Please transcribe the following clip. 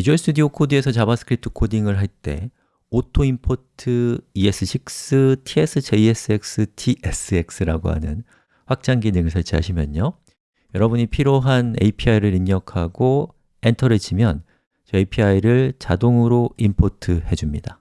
비주얼 스튜디오 코드에서 자바스크립트 코딩을 할 때 auto import ES6, TS, JSX, TSX라고 하는 확장 기능을 설치하시면요. 여러분이 필요한 API를 입력하고 엔터를 치면 저 API를 자동으로 import 해줍니다.